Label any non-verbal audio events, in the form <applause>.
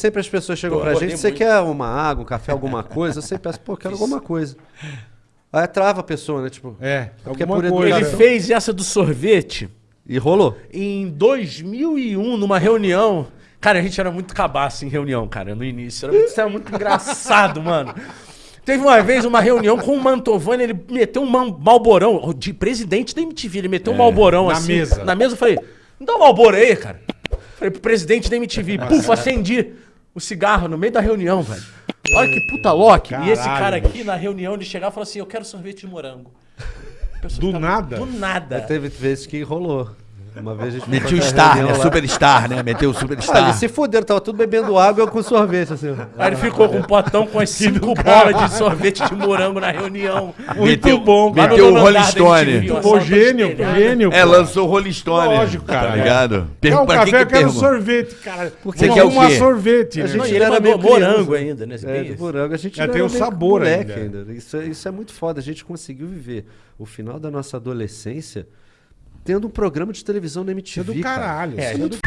Sempre as pessoas chegam pra acordei gente, você muito. quer uma água, um café, alguma coisa? Eu sempre peço, pô, quero <laughs> alguma coisa. Aí trava a pessoa, né? Tipo, É, Porque alguma por coisa. Ele educação. fez essa do sorvete e rolou. em 2001, numa reunião. Cara, a gente era muito cabaço em reunião, cara, no início. Era muito, isso era muito engraçado, <laughs> mano. Teve uma vez uma reunião com o Mantovani, ele meteu um malborão, de presidente da MTV, ele meteu um malborão na assim. mesa. Na mesa eu falei, não dá um malboro aí, cara. Falei pro presidente da MTV, puf, acendi o cigarro no meio da reunião, velho. Olha que puta Loki. E esse cara aqui na reunião, ele chegava e falou assim, eu quero sorvete de morango. Do nada? Do nada. Teve vezes que rolou. Uma vez a gente o fazer star, né? Superstar, né? Meteu o Ah, eles superstar. se fuderam, tava tudo bebendo água com sorvete, assim. Aí ele ficou com um potão com as cinco bolas de sorvete de morango na reunião. Muito Meteu- bom, cara. Meteu o Rolling Stone. Pô, gênio, gênio. É, lançou o Rolling Stone. Lógico, cara. Tá ligado? Um pra café, que quero sorvete, cara. Você Uma- quer o uma quê? sorvete, A né? gente era meio morango ainda, né? É, morango. A gente É, tem o sabor ainda. é- isso é muito foda. A gente conseguiu viver o final da nossa adolescência tendo um programa de televisão na MTV. É do caralho. Cara. É, é do...